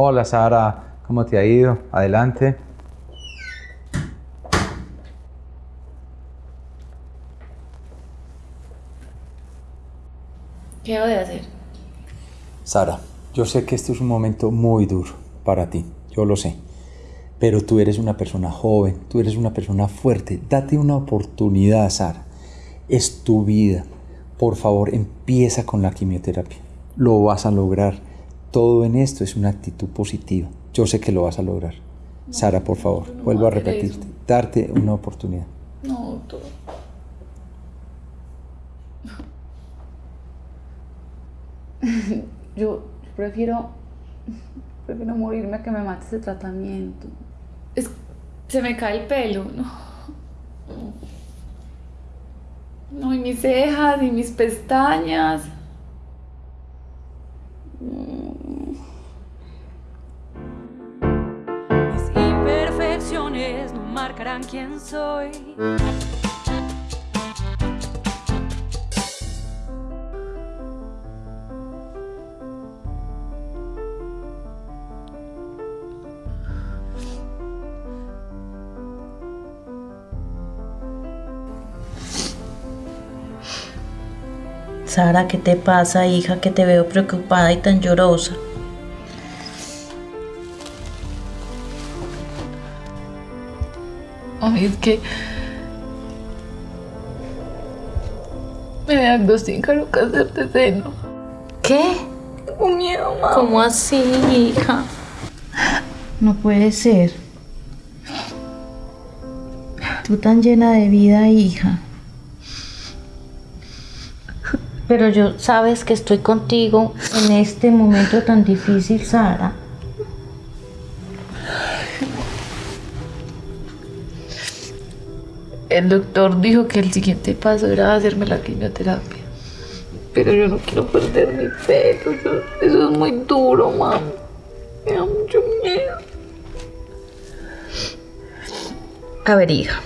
Hola Sara, ¿cómo te ha ido? Adelante. ¿Qué debo de hacer? Sara, yo sé que este es un momento muy duro para ti, yo lo sé. Pero tú eres una persona joven, tú eres una persona fuerte. Date una oportunidad, Sara. Es tu vida. Por favor, empieza con la quimioterapia. Lo vas a lograr. Todo en esto es una actitud positiva. Yo sé que lo vas a lograr. Sara, por favor, no vuelvo a repetirte. Darte una oportunidad. No, doctor. Yo prefiero, prefiero morirme a que me mate ese tratamiento. Es, se me cae el pelo, no. No, y mis cejas, y mis pestañas. No marcarán quién soy. Sara, ¿qué te pasa, hija? Que te veo preocupada y tan llorosa. Ay, es que me diagnosticaron cáncer de seno. ¿Qué? Tengo miedo, mamá. ¿Cómo así, hija? No puede ser. Tú tan llena de vida, hija. Pero yo sabes que estoy contigo en este momento tan difícil, Sara. El doctor dijo que el siguiente paso era hacerme la quimioterapia. Pero yo no quiero perder mi pelo. eso es muy duro, mamá. Me da mucho miedo. A ver, hija.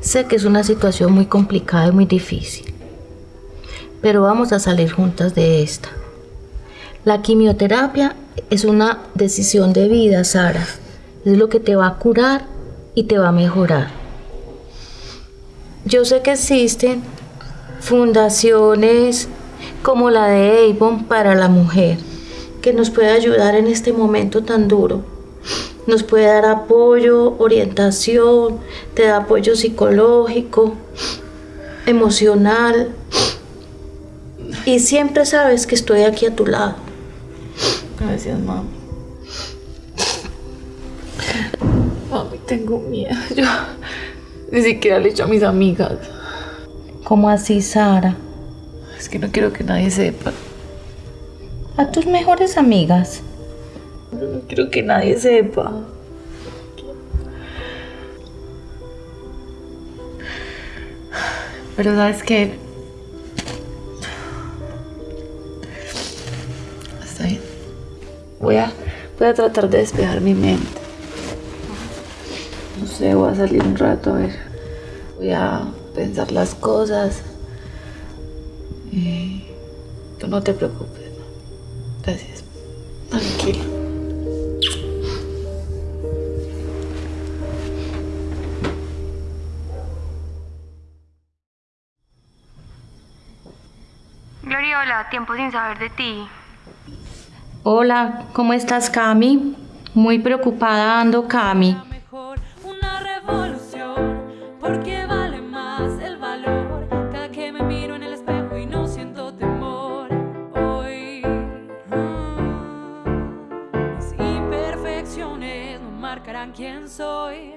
Sé que es una situación muy complicada y muy difícil. Pero vamos a salir juntas de esta. La quimioterapia es una decisión de vida, Sara. Es lo que te va a curar y te va a mejorar. Yo sé que existen fundaciones como la de Avon para la mujer, que nos puede ayudar en este momento tan duro. Nos puede dar apoyo, orientación, te da apoyo psicológico, emocional. Y siempre sabes que estoy aquí a tu lado. Gracias, mami. Mami, tengo miedo. Yo ni siquiera le he dicho a mis amigas. ¿Cómo así, Sara? Es que no quiero que nadie sepa. A tus mejores amigas. No quiero que nadie sepa. Pero sabes que está bien. Voy a, voy a tratar de despejar mi mente. No sé, voy a salir un rato a ver. Voy a pensar las cosas. Y tú no te preocupes. ¿no? Gracias. Tranquilo. Gloria, hola, tiempo sin saber de ti. Hola, ¿cómo estás, Cami? Muy preocupada ando, Cami. marcarán quién soy.